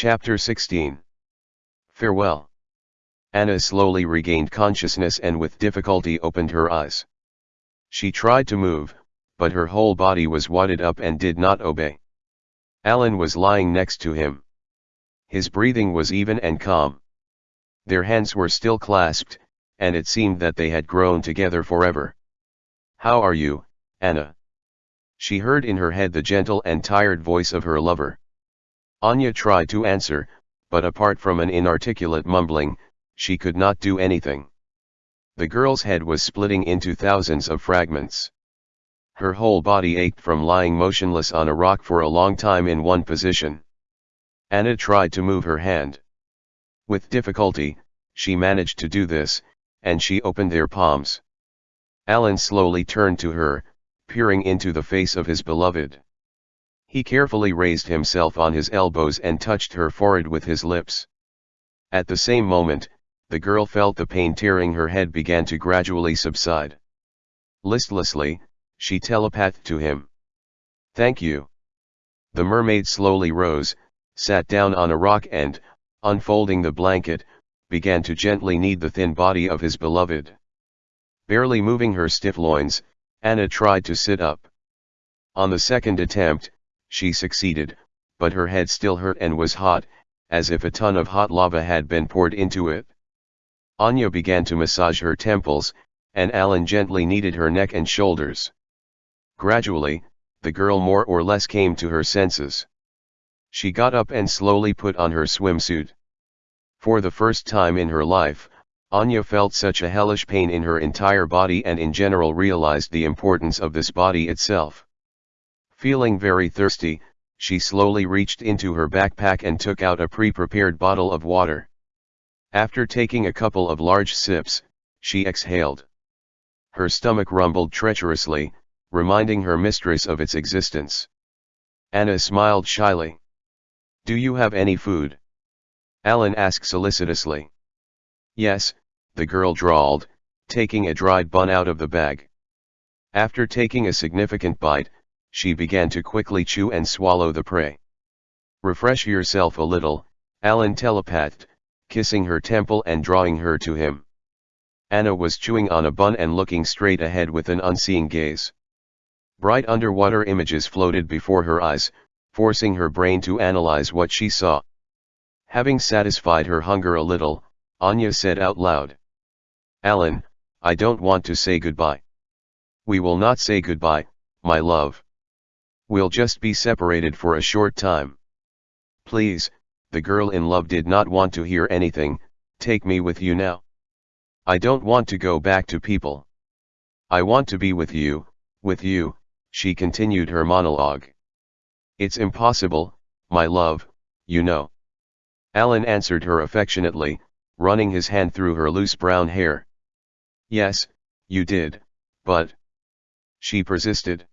Chapter 16 Farewell. Anna slowly regained consciousness and with difficulty opened her eyes. She tried to move, but her whole body was wadded up and did not obey. Alan was lying next to him. His breathing was even and calm. Their hands were still clasped, and it seemed that they had grown together forever. How are you, Anna? She heard in her head the gentle and tired voice of her lover. Anya tried to answer, but apart from an inarticulate mumbling, she could not do anything. The girl's head was splitting into thousands of fragments. Her whole body ached from lying motionless on a rock for a long time in one position. Anna tried to move her hand. With difficulty, she managed to do this, and she opened their palms. Alan slowly turned to her, peering into the face of his beloved. He carefully raised himself on his elbows and touched her forehead with his lips. At the same moment, the girl felt the pain tearing her head began to gradually subside. Listlessly, she telepathed to him. Thank you. The mermaid slowly rose, sat down on a rock and, unfolding the blanket, began to gently knead the thin body of his beloved. Barely moving her stiff loins, Anna tried to sit up. On the second attempt, she succeeded, but her head still hurt and was hot, as if a ton of hot lava had been poured into it. Anya began to massage her temples, and Alan gently kneaded her neck and shoulders. Gradually, the girl more or less came to her senses. She got up and slowly put on her swimsuit. For the first time in her life, Anya felt such a hellish pain in her entire body and in general realized the importance of this body itself. Feeling very thirsty, she slowly reached into her backpack and took out a pre-prepared bottle of water. After taking a couple of large sips, she exhaled. Her stomach rumbled treacherously, reminding her mistress of its existence. Anna smiled shyly. Do you have any food? Alan asked solicitously. Yes, the girl drawled, taking a dried bun out of the bag. After taking a significant bite, she began to quickly chew and swallow the prey. Refresh yourself a little, Alan telepathed, kissing her temple and drawing her to him. Anna was chewing on a bun and looking straight ahead with an unseeing gaze. Bright underwater images floated before her eyes, forcing her brain to analyze what she saw. Having satisfied her hunger a little, Anya said out loud. Alan, I don't want to say goodbye. We will not say goodbye, my love. We'll just be separated for a short time. Please, the girl in love did not want to hear anything, take me with you now. I don't want to go back to people. I want to be with you, with you, she continued her monologue. It's impossible, my love, you know. Alan answered her affectionately, running his hand through her loose brown hair. Yes, you did, but... She persisted.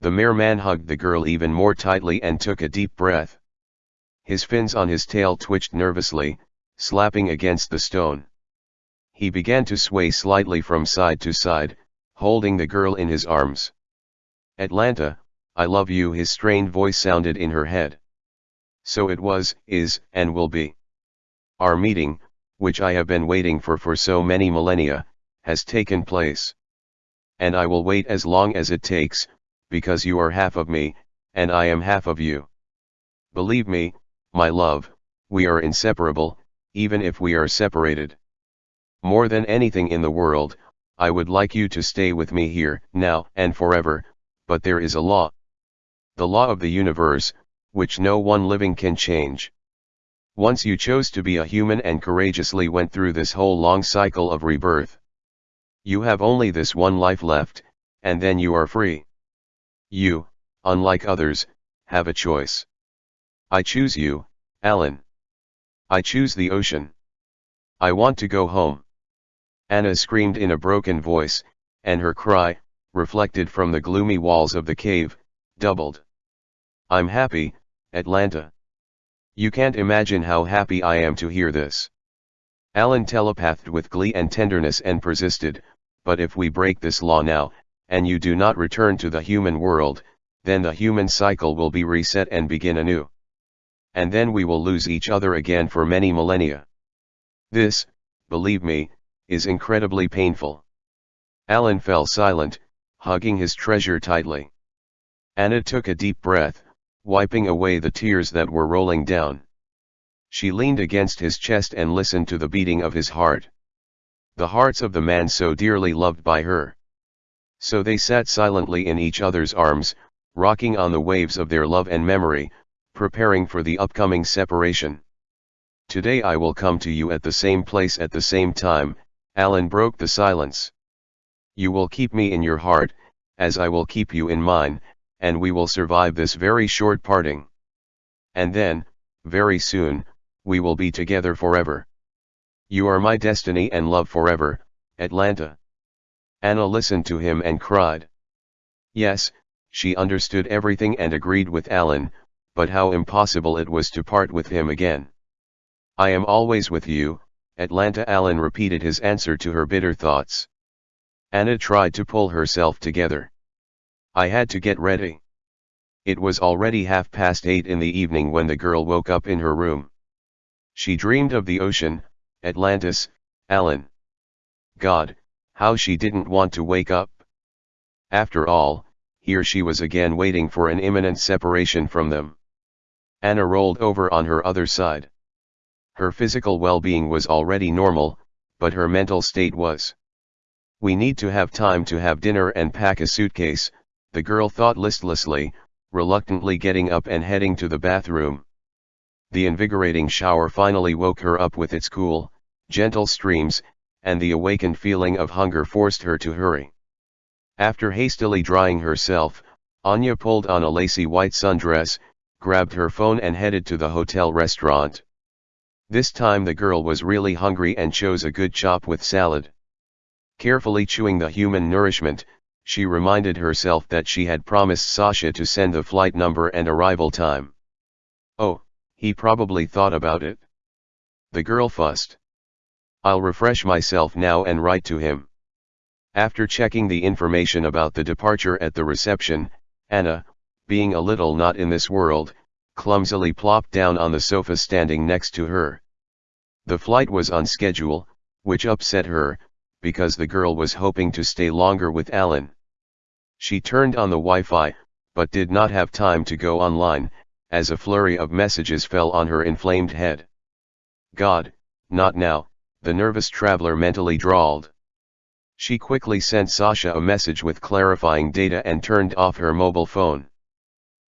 The merman hugged the girl even more tightly and took a deep breath. His fins on his tail twitched nervously, slapping against the stone. He began to sway slightly from side to side, holding the girl in his arms. Atlanta, I love you his strained voice sounded in her head. So it was, is, and will be. Our meeting, which I have been waiting for for so many millennia, has taken place. And I will wait as long as it takes, because you are half of me, and I am half of you. Believe me, my love, we are inseparable, even if we are separated. More than anything in the world, I would like you to stay with me here, now and forever, but there is a law. The law of the universe, which no one living can change. Once you chose to be a human and courageously went through this whole long cycle of rebirth. You have only this one life left, and then you are free. You, unlike others, have a choice. I choose you, Alan. I choose the ocean. I want to go home. Anna screamed in a broken voice, and her cry, reflected from the gloomy walls of the cave, doubled. I'm happy, Atlanta. You can't imagine how happy I am to hear this. Alan telepathed with glee and tenderness and persisted, but if we break this law now, and you do not return to the human world, then the human cycle will be reset and begin anew. and then we will lose each other again for many millennia. This, believe me, is incredibly painful. Alan fell silent, hugging his treasure tightly. Anna took a deep breath, wiping away the tears that were rolling down. She leaned against his chest and listened to the beating of his heart. The hearts of the man so dearly loved by her. So they sat silently in each other's arms, rocking on the waves of their love and memory, preparing for the upcoming separation. Today I will come to you at the same place at the same time, Alan broke the silence. You will keep me in your heart, as I will keep you in mine, and we will survive this very short parting. And then, very soon, we will be together forever. You are my destiny and love forever, Atlanta. Anna listened to him and cried. Yes, she understood everything and agreed with Alan, but how impossible it was to part with him again. I am always with you, Atlanta Alan repeated his answer to her bitter thoughts. Anna tried to pull herself together. I had to get ready. It was already half past eight in the evening when the girl woke up in her room. She dreamed of the ocean, Atlantis, Alan. God, how she didn't want to wake up. After all, here she was again waiting for an imminent separation from them. Anna rolled over on her other side. Her physical well-being was already normal, but her mental state was. We need to have time to have dinner and pack a suitcase, the girl thought listlessly, reluctantly getting up and heading to the bathroom. The invigorating shower finally woke her up with its cool, gentle streams, and the awakened feeling of hunger forced her to hurry. After hastily drying herself, Anya pulled on a lacy white sundress, grabbed her phone and headed to the hotel restaurant. This time the girl was really hungry and chose a good chop with salad. Carefully chewing the human nourishment, she reminded herself that she had promised Sasha to send the flight number and arrival time. Oh, he probably thought about it. The girl fussed. I'll refresh myself now and write to him. After checking the information about the departure at the reception, Anna, being a little not in this world, clumsily plopped down on the sofa standing next to her. The flight was on schedule, which upset her, because the girl was hoping to stay longer with Alan. She turned on the Wi-Fi, but did not have time to go online, as a flurry of messages fell on her inflamed head. God, not now, the nervous traveler mentally drawled. She quickly sent Sasha a message with clarifying data and turned off her mobile phone.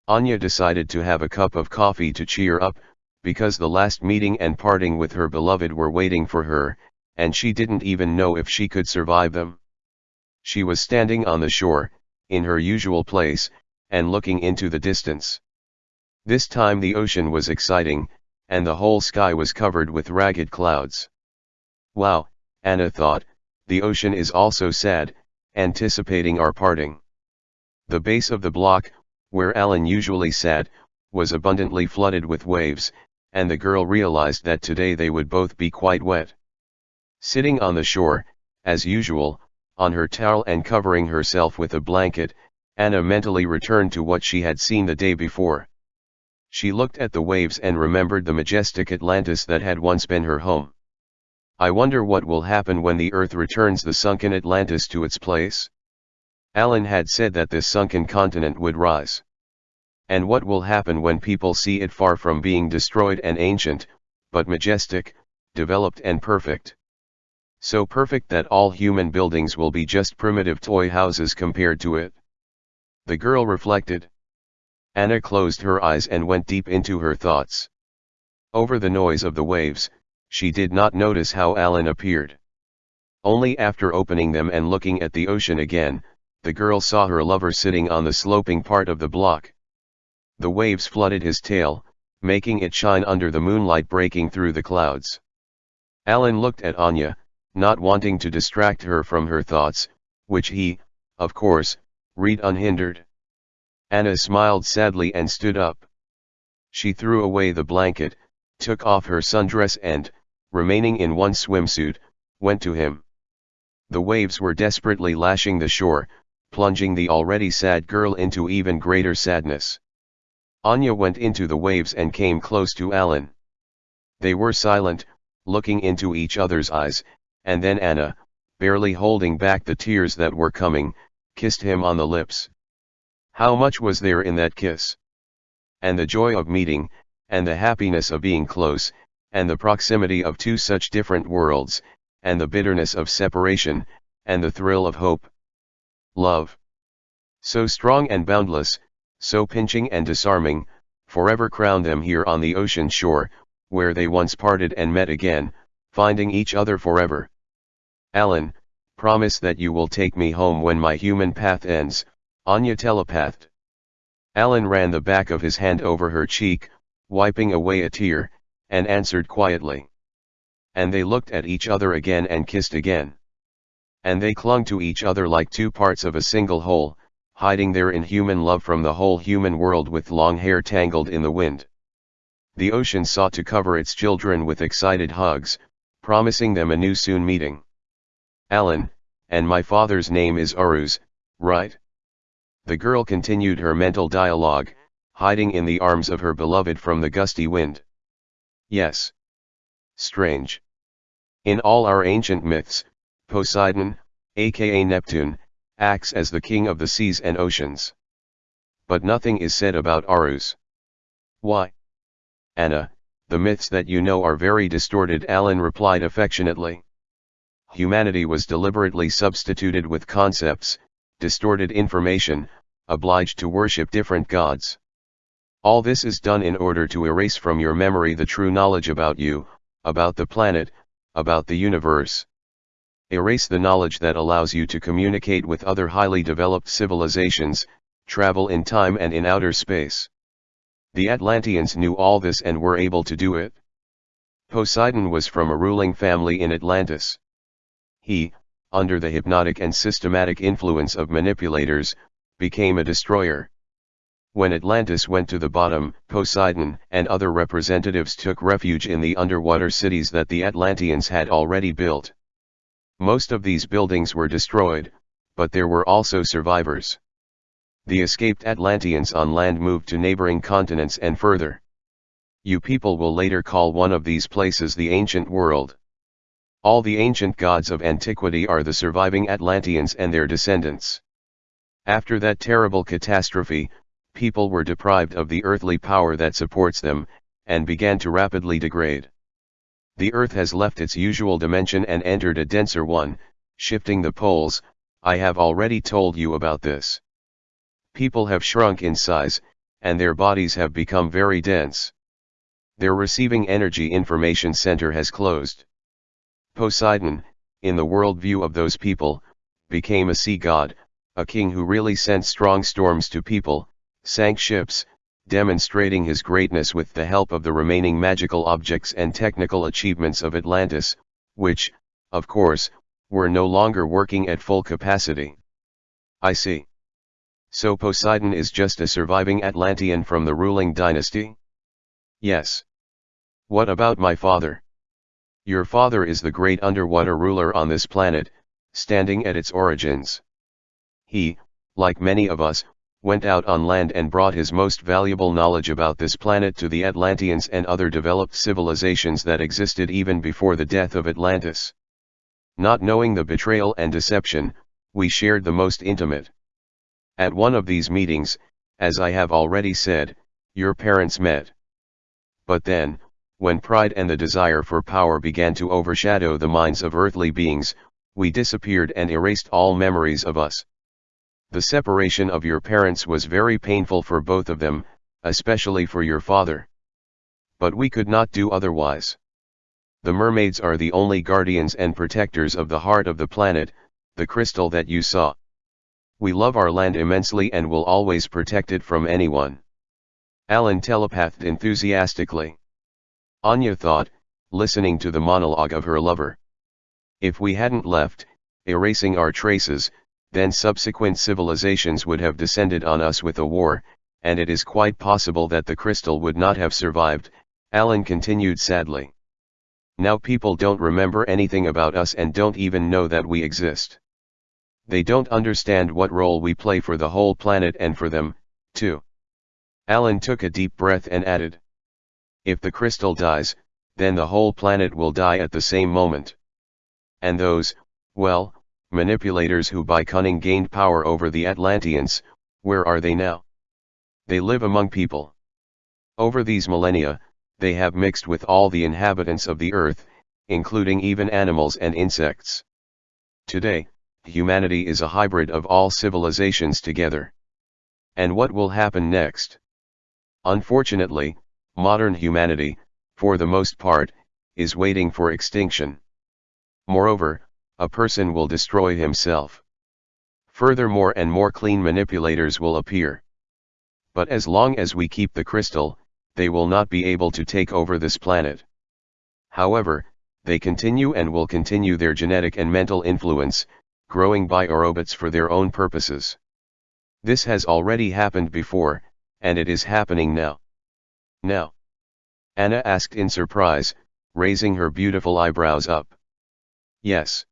Anya decided to have a cup of coffee to cheer up, because the last meeting and parting with her beloved were waiting for her, and she didn't even know if she could survive them. She was standing on the shore, in her usual place, and looking into the distance. This time the ocean was exciting, and the whole sky was covered with ragged clouds. Wow, Anna thought, the ocean is also sad, anticipating our parting. The base of the block, where Alan usually sat, was abundantly flooded with waves, and the girl realized that today they would both be quite wet. Sitting on the shore, as usual, on her towel and covering herself with a blanket, Anna mentally returned to what she had seen the day before. She looked at the waves and remembered the majestic Atlantis that had once been her home. I wonder what will happen when the Earth returns the sunken Atlantis to its place? Alan had said that this sunken continent would rise. And what will happen when people see it far from being destroyed and ancient, but majestic, developed and perfect? So perfect that all human buildings will be just primitive toy houses compared to it. The girl reflected. Anna closed her eyes and went deep into her thoughts. Over the noise of the waves, she did not notice how Alan appeared. Only after opening them and looking at the ocean again, the girl saw her lover sitting on the sloping part of the block. The waves flooded his tail, making it shine under the moonlight breaking through the clouds. Alan looked at Anya, not wanting to distract her from her thoughts, which he, of course, read unhindered. Anna smiled sadly and stood up. She threw away the blanket, took off her sundress and, remaining in one swimsuit, went to him. The waves were desperately lashing the shore, plunging the already sad girl into even greater sadness. Anya went into the waves and came close to Alan. They were silent, looking into each other's eyes, and then Anna, barely holding back the tears that were coming, kissed him on the lips. How much was there in that kiss? And the joy of meeting, and the happiness of being close, and the proximity of two such different worlds, and the bitterness of separation, and the thrill of hope. Love. So strong and boundless, so pinching and disarming, forever crown them here on the ocean shore, where they once parted and met again, finding each other forever. Alan, promise that you will take me home when my human path ends, Anya telepathed. Alan ran the back of his hand over her cheek, wiping away a tear, and answered quietly. And they looked at each other again and kissed again. And they clung to each other like two parts of a single whole, hiding their inhuman love from the whole human world with long hair tangled in the wind. The ocean sought to cover its children with excited hugs, promising them a new soon meeting. Alan, and my father's name is Aruz, right? The girl continued her mental dialogue, hiding in the arms of her beloved from the gusty wind. Yes. Strange. In all our ancient myths, Poseidon, aka Neptune, acts as the king of the seas and oceans. But nothing is said about Arus. Why? Anna, the myths that you know are very distorted Alan replied affectionately. Humanity was deliberately substituted with concepts, distorted information, obliged to worship different gods. All this is done in order to erase from your memory the true knowledge about you, about the planet, about the universe. Erase the knowledge that allows you to communicate with other highly developed civilizations, travel in time and in outer space. The Atlanteans knew all this and were able to do it. Poseidon was from a ruling family in Atlantis. He, under the hypnotic and systematic influence of manipulators, became a destroyer. When Atlantis went to the bottom, Poseidon and other representatives took refuge in the underwater cities that the Atlanteans had already built. Most of these buildings were destroyed, but there were also survivors. The escaped Atlanteans on land moved to neighboring continents and further. You people will later call one of these places the ancient world. All the ancient gods of antiquity are the surviving Atlanteans and their descendants. After that terrible catastrophe, people were deprived of the earthly power that supports them, and began to rapidly degrade. The Earth has left its usual dimension and entered a denser one, shifting the poles, I have already told you about this. People have shrunk in size, and their bodies have become very dense. Their receiving energy information center has closed. Poseidon, in the worldview of those people, became a sea god, a king who really sent strong storms to people, sank ships, demonstrating his greatness with the help of the remaining magical objects and technical achievements of Atlantis, which, of course, were no longer working at full capacity. I see. So Poseidon is just a surviving Atlantean from the ruling dynasty? Yes. What about my father? Your father is the great underwater ruler on this planet, standing at its origins. He, like many of us, went out on land and brought his most valuable knowledge about this planet to the Atlanteans and other developed civilizations that existed even before the death of Atlantis. Not knowing the betrayal and deception, we shared the most intimate. At one of these meetings, as I have already said, your parents met. But then, when pride and the desire for power began to overshadow the minds of earthly beings, we disappeared and erased all memories of us. The separation of your parents was very painful for both of them, especially for your father. But we could not do otherwise. The mermaids are the only guardians and protectors of the heart of the planet, the crystal that you saw. We love our land immensely and will always protect it from anyone. Alan telepathed enthusiastically. Anya thought, listening to the monologue of her lover. If we hadn't left, erasing our traces, then subsequent civilizations would have descended on us with a war, and it is quite possible that the crystal would not have survived, Alan continued sadly. Now people don't remember anything about us and don't even know that we exist. They don't understand what role we play for the whole planet and for them, too. Alan took a deep breath and added. If the crystal dies, then the whole planet will die at the same moment. And those, well, manipulators who by cunning gained power over the Atlanteans, where are they now? They live among people. Over these millennia, they have mixed with all the inhabitants of the earth, including even animals and insects. Today, humanity is a hybrid of all civilizations together. And what will happen next? Unfortunately, modern humanity, for the most part, is waiting for extinction. Moreover, a person will destroy himself. Furthermore and more clean manipulators will appear. But as long as we keep the crystal, they will not be able to take over this planet. However, they continue and will continue their genetic and mental influence, growing biorobots for their own purposes. This has already happened before, and it is happening now. Now. Anna asked in surprise, raising her beautiful eyebrows up. Yes.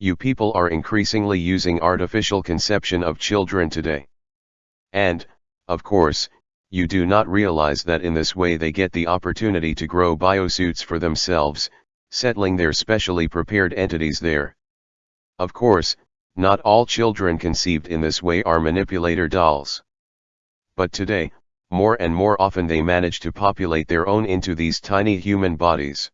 You people are increasingly using artificial conception of children today. And, of course, you do not realize that in this way they get the opportunity to grow biosuits for themselves, settling their specially prepared entities there. Of course, not all children conceived in this way are manipulator dolls. But today, more and more often they manage to populate their own into these tiny human bodies.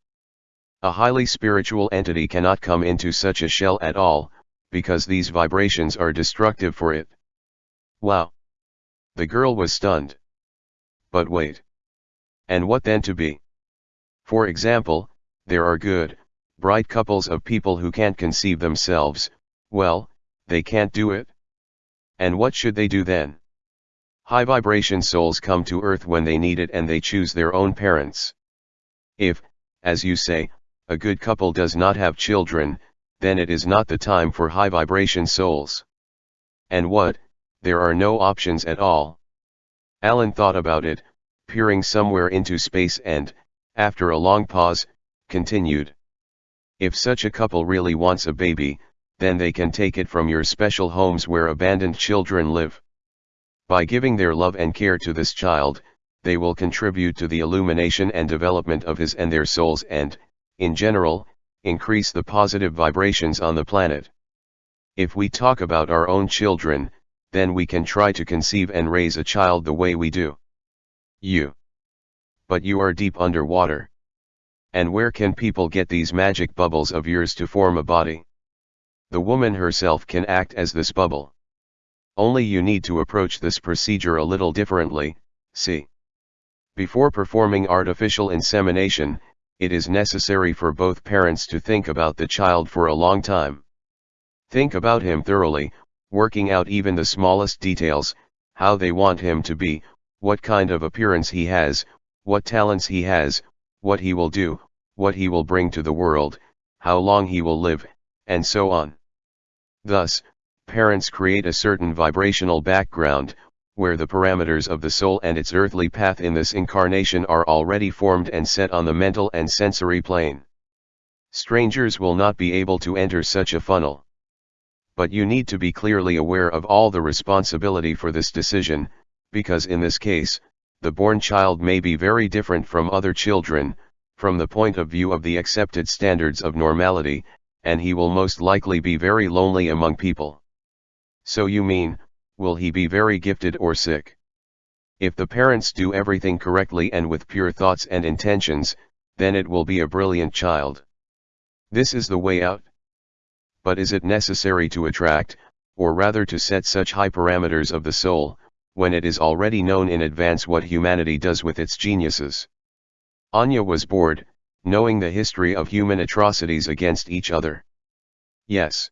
A highly spiritual entity cannot come into such a shell at all, because these vibrations are destructive for it. Wow! The girl was stunned. But wait. And what then to be? For example, there are good, bright couples of people who can't conceive themselves, well, they can't do it. And what should they do then? High vibration souls come to earth when they need it and they choose their own parents. If, as you say, a good couple does not have children, then it is not the time for high vibration souls. And what, there are no options at all. Alan thought about it, peering somewhere into space and, after a long pause, continued. If such a couple really wants a baby, then they can take it from your special homes where abandoned children live. By giving their love and care to this child, they will contribute to the illumination and development of his and their souls and, in general, increase the positive vibrations on the planet. If we talk about our own children, then we can try to conceive and raise a child the way we do. You. But you are deep underwater. And where can people get these magic bubbles of yours to form a body? The woman herself can act as this bubble. Only you need to approach this procedure a little differently, see. Before performing artificial insemination, it is necessary for both parents to think about the child for a long time. Think about him thoroughly, working out even the smallest details, how they want him to be, what kind of appearance he has, what talents he has, what he will do, what he will bring to the world, how long he will live, and so on. Thus, parents create a certain vibrational background, where the parameters of the soul and its earthly path in this incarnation are already formed and set on the mental and sensory plane. Strangers will not be able to enter such a funnel but you need to be clearly aware of all the responsibility for this decision, because in this case, the born child may be very different from other children, from the point of view of the accepted standards of normality, and he will most likely be very lonely among people. So you mean, will he be very gifted or sick? If the parents do everything correctly and with pure thoughts and intentions, then it will be a brilliant child. This is the way out but is it necessary to attract, or rather to set such high parameters of the soul, when it is already known in advance what humanity does with its geniuses? Anya was bored, knowing the history of human atrocities against each other. Yes.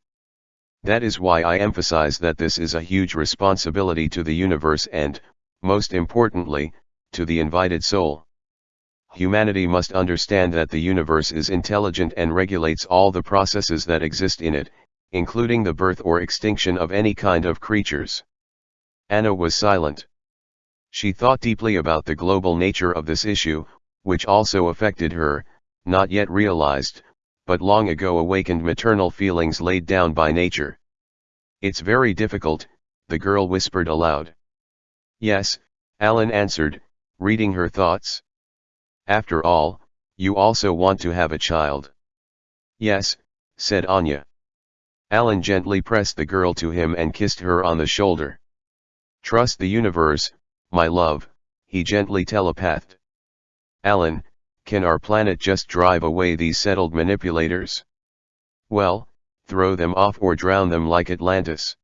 That is why I emphasize that this is a huge responsibility to the universe and, most importantly, to the invited soul humanity must understand that the universe is intelligent and regulates all the processes that exist in it, including the birth or extinction of any kind of creatures. Anna was silent. She thought deeply about the global nature of this issue, which also affected her, not yet realized, but long ago awakened maternal feelings laid down by nature. It's very difficult, the girl whispered aloud. Yes, Alan answered, reading her thoughts. After all, you also want to have a child. Yes, said Anya. Alan gently pressed the girl to him and kissed her on the shoulder. Trust the universe, my love, he gently telepathed. Alan, can our planet just drive away these settled manipulators? Well, throw them off or drown them like Atlantis.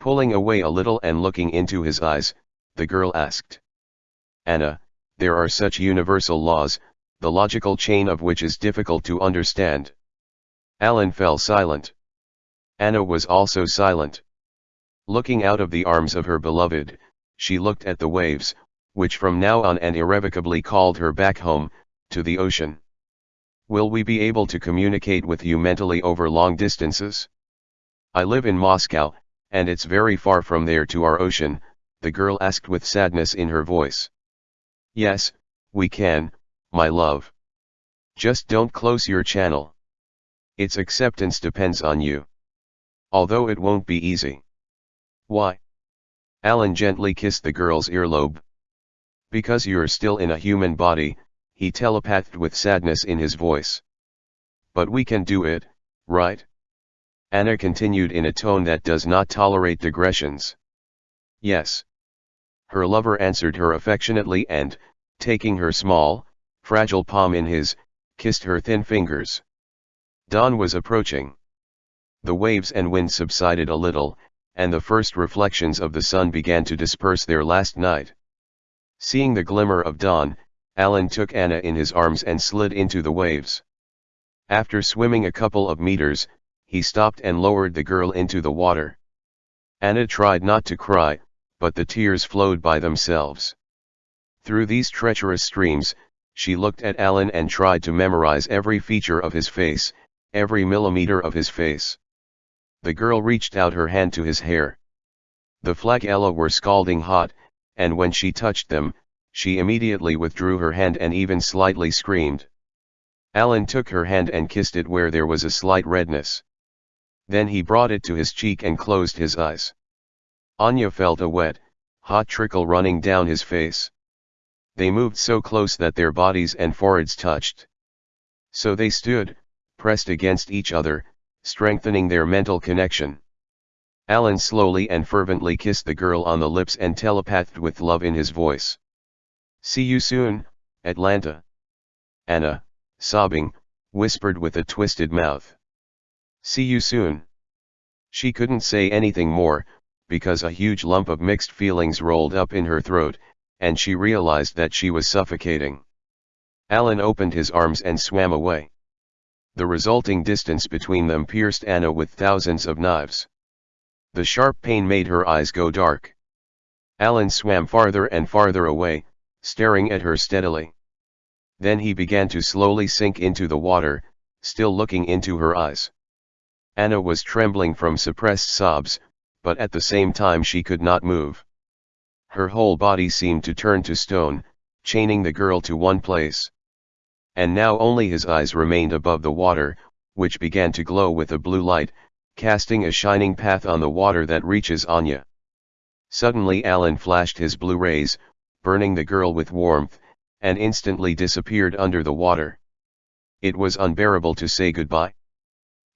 Pulling away a little and looking into his eyes, the girl asked. Anna, there are such universal laws, the logical chain of which is difficult to understand. Alan fell silent. Anna was also silent. Looking out of the arms of her beloved, she looked at the waves, which from now on and irrevocably called her back home, to the ocean. Will we be able to communicate with you mentally over long distances? I live in Moscow, and it's very far from there to our ocean, the girl asked with sadness in her voice. Yes, we can, my love. Just don't close your channel. Its acceptance depends on you. Although it won't be easy. Why? Alan gently kissed the girl's earlobe. Because you're still in a human body, he telepathed with sadness in his voice. But we can do it, right? Anna continued in a tone that does not tolerate digressions. Yes. Her lover answered her affectionately and, taking her small, fragile palm in his, kissed her thin fingers. Dawn was approaching. The waves and wind subsided a little, and the first reflections of the sun began to disperse their last night. Seeing the glimmer of dawn, Alan took Anna in his arms and slid into the waves. After swimming a couple of meters, he stopped and lowered the girl into the water. Anna tried not to cry, but the tears flowed by themselves. Through these treacherous streams, she looked at Alan and tried to memorize every feature of his face, every millimeter of his face. The girl reached out her hand to his hair. The flagella were scalding hot, and when she touched them, she immediately withdrew her hand and even slightly screamed. Alan took her hand and kissed it where there was a slight redness. Then he brought it to his cheek and closed his eyes. Anya felt a wet, hot trickle running down his face. They moved so close that their bodies and foreheads touched. So they stood, pressed against each other, strengthening their mental connection. Alan slowly and fervently kissed the girl on the lips and telepathed with love in his voice. See you soon, Atlanta. Anna, sobbing, whispered with a twisted mouth. See you soon. She couldn't say anything more, because a huge lump of mixed feelings rolled up in her throat, and she realized that she was suffocating. Alan opened his arms and swam away. The resulting distance between them pierced Anna with thousands of knives. The sharp pain made her eyes go dark. Alan swam farther and farther away, staring at her steadily. Then he began to slowly sink into the water, still looking into her eyes. Anna was trembling from suppressed sobs, but at the same time she could not move. Her whole body seemed to turn to stone, chaining the girl to one place and now only his eyes remained above the water, which began to glow with a blue light, casting a shining path on the water that reaches Anya. Suddenly Alan flashed his blue rays, burning the girl with warmth, and instantly disappeared under the water. It was unbearable to say goodbye.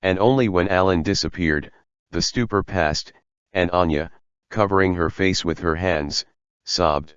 And only when Alan disappeared, the stupor passed, and Anya, covering her face with her hands, sobbed.